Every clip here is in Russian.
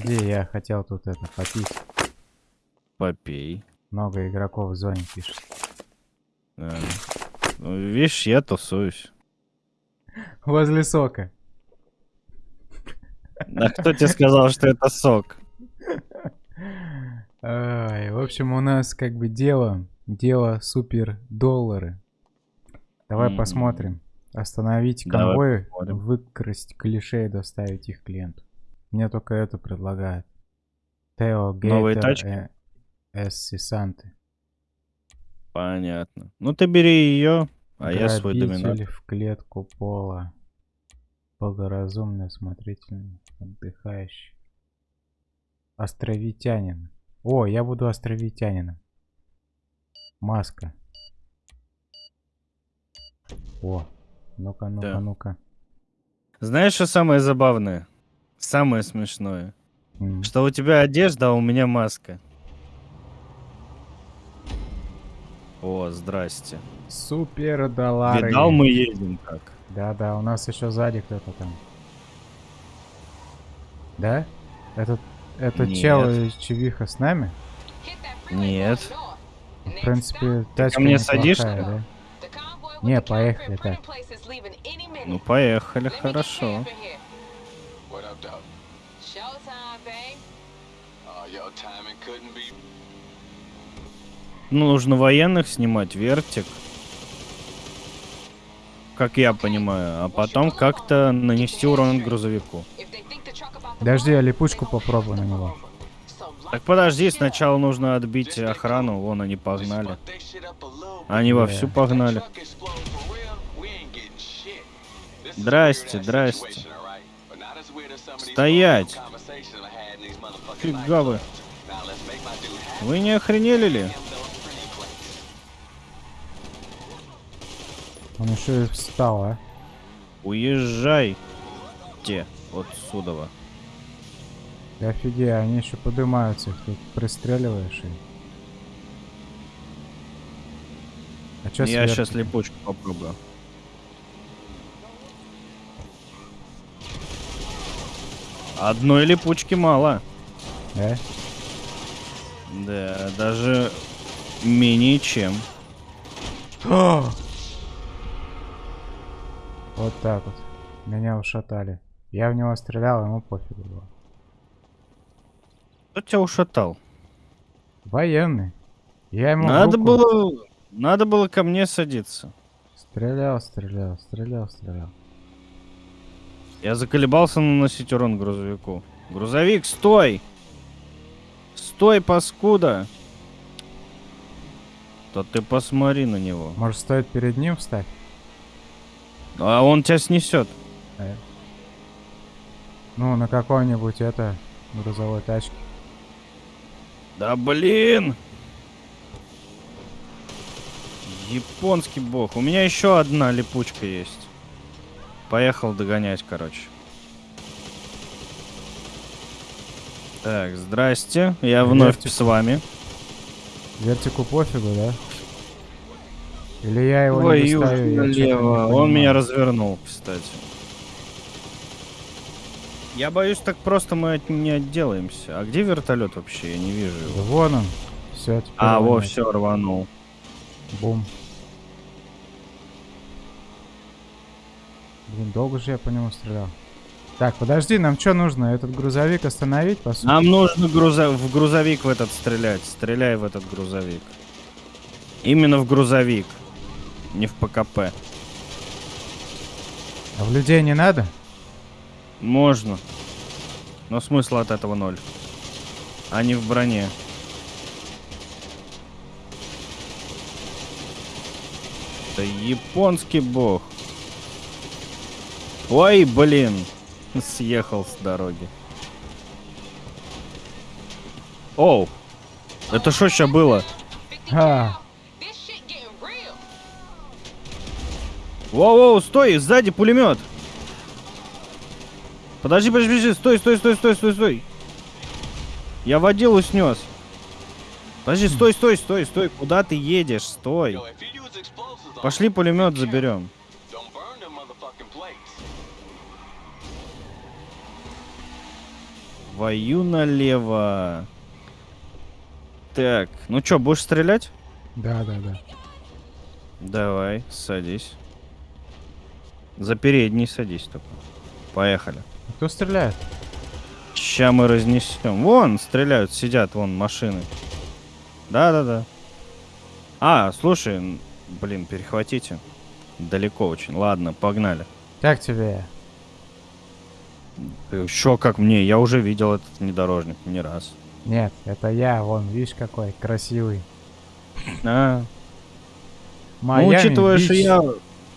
Подожди, я хотел тут это попить. Попей. Много игроков в зоне пишет. Да. Ну, видишь, я тусуюсь. Возле сока. А кто тебе сказал, что это сок? Ай, в общем, у нас как бы дело, дело супер доллары. Давай М. посмотрим. Остановить конвой, выкрасть клише и доставить их клиенту. Мне только это предлагают. Тео Новые тачки? э, Эсси Санты. Понятно. Ну ты бери ее, а я свой Грабитель доминант. в клетку пола. Благоразумный, осмотрительный, отдыхающий. Островитянин. О, я буду островитянином. Маска. О, ну-ка, ну-ка, Да. ну-ка. Знаешь, что самое забавное? Самое смешное. М. Что у тебя одежда, а у меня маска. О, здрасте. Супер доллары. Видал, мы едем как. Да-да, у нас еще сзади кто-то там. Да? Этот, этот Нет. чел из Чевиха с нами? Нет. В принципе, тачка мне неплохая, садишься? да? Не, поехали так. Ну, поехали, хорошо. Ну, нужно военных снимать, вертик. Как я понимаю. А потом как-то нанести урон грузовику. Подожди, я липучку попробую на него. Так подожди, сначала нужно отбить охрану. Вон они погнали. Они Да. вовсю погнали. Здрасте, здрасте. Стоять. Фига вы. Вы не охренели ли? Он еще и встал, а? Уезжай. Те. Отсюда. Ты офигей, они еще поднимаются, их тут пристреливаешь и... А чё Я сверху? сейчас липучку попробую. Одной липучки мало. Да? Да, даже менее чем. Вот так вот. Меня ушатали. Я в него стрелял, ему пофигу было. Кто тебя ушатал? Военный. Я ему Надо руку было... Надо было ко мне садиться. Стрелял, стрелял, стрелял, стрелял. Я заколебался наносить урон грузовику. Грузовик, стой! Стой, паскуда! То ты посмотри на него. Может, стоит перед ним встать? А он тебя снесет. Э. Ну, на какой-нибудь это грузовой тачке. Да блин! Японский бог. У меня еще одна липучка есть. Поехал догонять, короче. Так, здрасте. Я вновь Вертик. с вами. Вертику пофигу, да? Или я его Ой, не достаю, чё-то не налево. Он меня развернул, кстати. Я боюсь, так просто мы от- не отделаемся. А где вертолет вообще? Я не вижу Да его. вон он. Все, А, во, все, рванул. Бум. Блин, долго же я по нему стрелял. Так, подожди, нам что нужно? Этот грузовик остановить, по сути? Нам нужно грузо- в грузовик в этот стрелять. Стреляй в этот грузовик. Именно в грузовик. Не в ПКП. А в людей не надо? Можно. Но смысл от этого ноль. Они в броне. Это японский бог. Ой, блин. Съехал с дороги. Оу. Это что сейчас было? А, Воу-воу, стой, сзади пулемет. Подожди, подожди, подожди, стой, стой, стой, стой, стой, стой. Я водилу снес. Подожди, стой, стой, стой, стой. Куда ты едешь? Стой. Пошли пулемет заберем. Твою налево. Так, ну чё, будешь стрелять? Да, да, да. Давай, садись. За передний садись только. Поехали. Кто стреляет? Ща мы разнесем. Вон стреляют, сидят, вон машины. Да-да-да. А, слушай, блин, перехватите. Далеко очень. Ладно, погнали. Как тебе? Еще как мне, я уже видел этот внедорожник не раз. Нет, это я, вон, видишь какой красивый. А, ну, Майами учитывая, что Бич. я,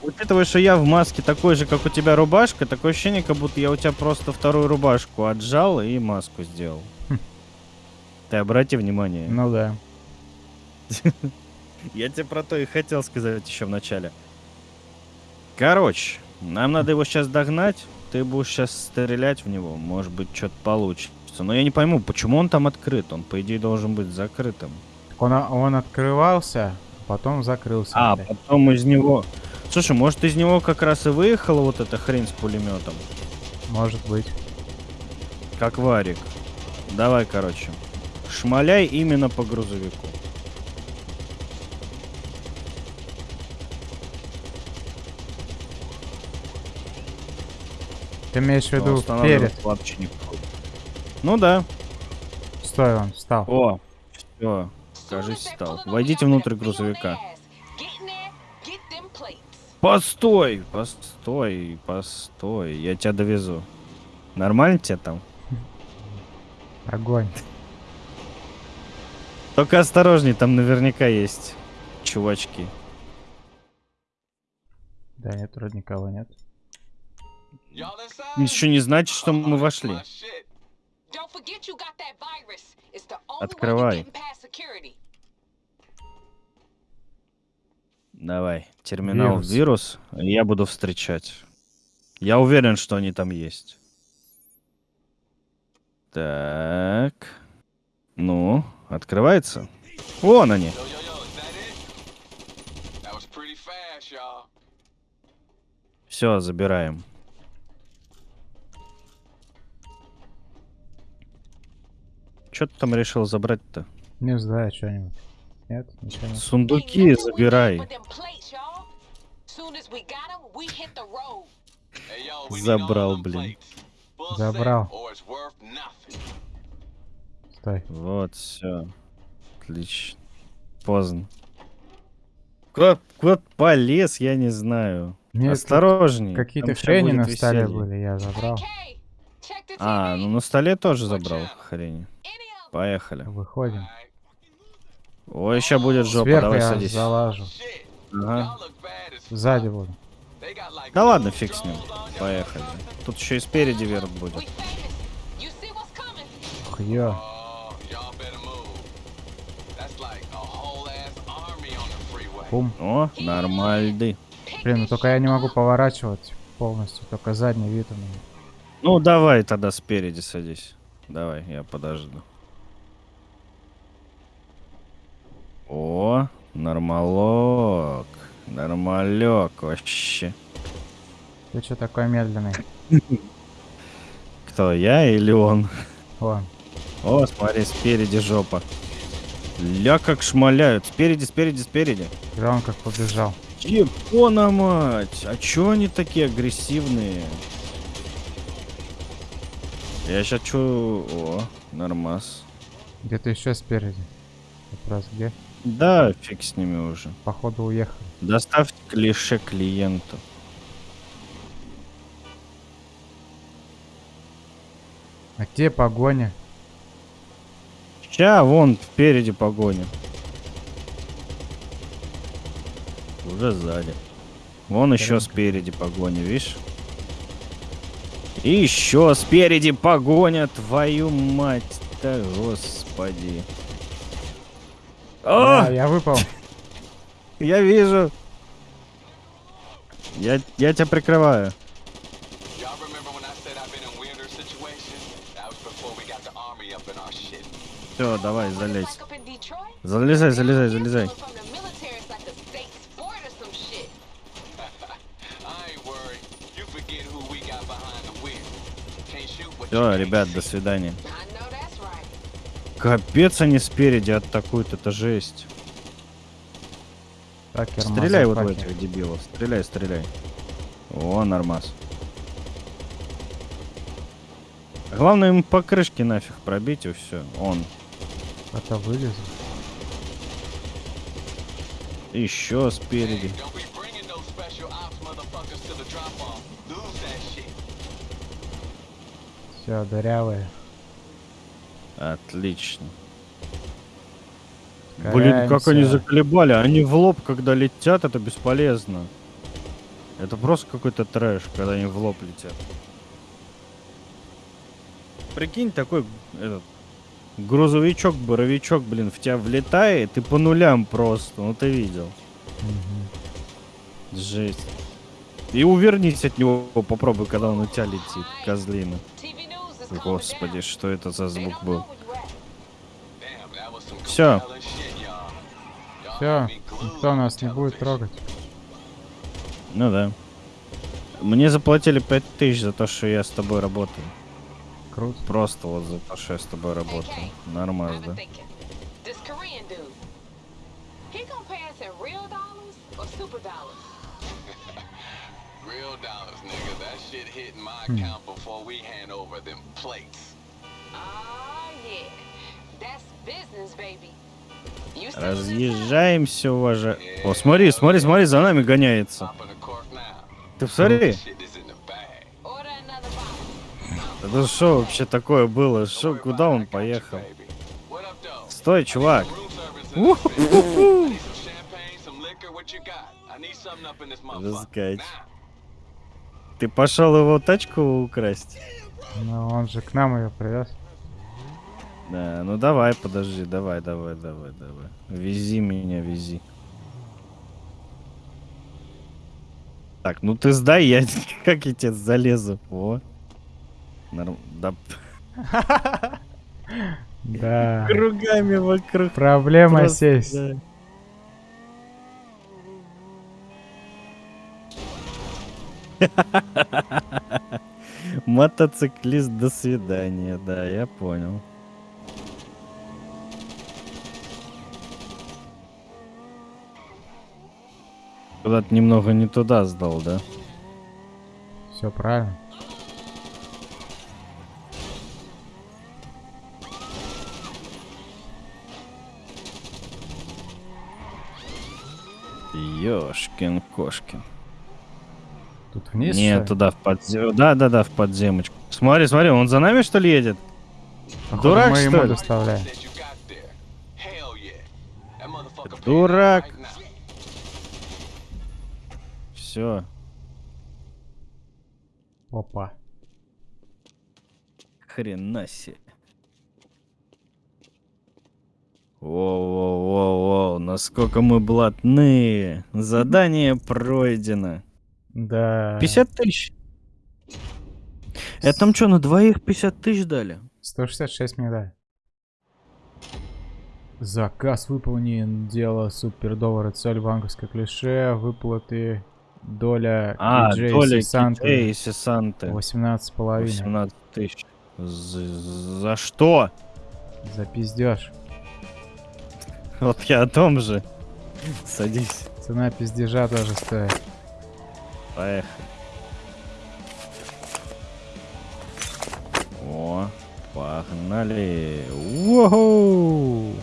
учитывая, что я в маске такой же, как у тебя рубашка, такое ощущение, как будто я у тебя просто вторую рубашку отжал и маску сделал. Хм. Ты обрати внимание. Ну да. Я тебе про то и хотел сказать еще в начале. Короче, нам надо его сейчас догнать. Ты будешь сейчас стрелять в него. Может быть, что-то получится. Но я не пойму, почему он там открыт. Он, по идее, должен быть закрытым. Он, он открывался, потом закрылся. А, опять. потом из него... Слушай, может, из него как раз и выехала вот эта хрень с пулеметом? Может быть. Как варик. Давай, короче. Шмаляй именно по грузовику. Ты имеешь в виду перед? вообще не. Ну да. Стой, он встал. О, все. Кажись, стал. Войдите внутрь грузовика. Постой, постой, постой. Я тебя довезу. Нормально тебе там? Огонь. Только осторожней, там наверняка есть чувачки. Да нет, вроде никого нет. Еще не значит, что мы вошли. Открывай. Давай, терминал Вирус. вирус. я буду встречать. Я уверен, что они там есть. Так. Ну, открывается? Вон они. Yo, yo, Что ты там решил забрать-то? Не знаю, что-нибудь. Нет, ничего нет. Сундуки забирай. Забрал, блин. Забрал. Стой. Вот, все. Отлично. Поздно. Куда, куда полез, я не знаю. Нет, Осторожней. Какие-то хрени на столе были, я забрал. А, ну на столе тоже забрал 'em. Поехали. Выходим. Ой, сейчас будет жопа, Сверху давай я садись. Залажу. Ага. Сзади буду. Да ладно, фиг с ним. Поехали. Тут еще и спереди верт будет. Ё. Oh. Бум. О, нормальды. Блин, ну только я не могу поворачивать полностью, только задний вид у меня. Ну, давай тогда спереди садись. Давай, я подожду. О, нормалок. Нормалек вообще. Ты что такой медленный? Кто, я или он? Вон. О, смотри, спереди жопа. Ля как шмаляют. Спереди, спереди, спереди. И он как побежал. Ебона мать! А чё они такие агрессивные? Я сейчас чую... О, нормас. Где-то еще спереди. Вопрос где? Да, фиг с ними уже. Походу уехал. Доставьте клише клиенту. А где погоня? Ща, вон, впереди погоня. Уже сзади. Вон еще Прям. спереди погоня, видишь? И еще спереди погоня, твою мать-то, господи. О, Да, я выпал. я вижу. Я, я тебя прикрываю. Y'all remember when I said I've Все, ребят, до свидания. Капец, они спереди атакуют, это жесть. Такер, Стреляй вот в этих дебилов. Стреляй, стреляй. О, нормас. Главное им по крышке нафиг пробить и все. Он. Это вылезу. Еще спереди. Все, дырявые. Отлично. Блин, как они заколебали. Они в лоб, когда летят, это бесполезно. Это просто какой-то трэш, когда они в лоб летят. Прикинь, такой этот, грузовичок, боровичок, блин, в тебя влетает и по нулям просто. Ну ты видел. Мгм. Жесть. И увернись от него, попробуй, когда он у тебя летит, козлина. Господи, что это за звук был? Все, glued никто нас не будет трогать. Ну да. Мне заплатили 5000 за то, что я с тобой работаю. Круто. Просто вот за то, что я с тобой работаю. Нормально, да. Real dollars nigga. That shit hitting my account before we hand over them plates. Ah, yeah. That's business, baby. Разъезжаемся, уважа... О, смотри, смотри, смотри, за нами гоняется. Ты посмотри. Это что вообще такое было? Что, куда он поехал? Стой, чувак. Room Ты пошел его тачку украсть? Но он же к нам ее привез. Да, ну давай, подожди, давай, давай, давай, давай. Вези меня, вези. Так, ну ты сдай, я как я тебе залезу. О. Норм... Да, Да. кругами вокруг. Проблема Просто, сесть. да. Мотоциклист, до свидания, да, я понял. Куда-то немного не туда сдал, да? Все правильно. Ёшкин кошкин. Тут вниз. Нет, туда в подзем... Да, да, да, в подземочку. Смотри, смотри, он за нами что ли едет? Походу, дурак, мы что ли? доставляем. Дурак. Все. Опа. Хрена себе. Воу-воу-воу-воу, насколько мы блатные. Задание пройдено. Да. 50 тысяч. Это там что, на двоих 50 тысяч дали? 166 медаль. Заказ выполнен. Дело супер доллары. Цель банковское клише. Выплаты. Доля А, диджея доля Сесанты. И Сесанты. 18 половиной. 18 тысяч. За, за что? За пиздеж. Вот я о том же. Садись. Цена пиздежа тоже стоит. Поехали. О, погнали. Воу!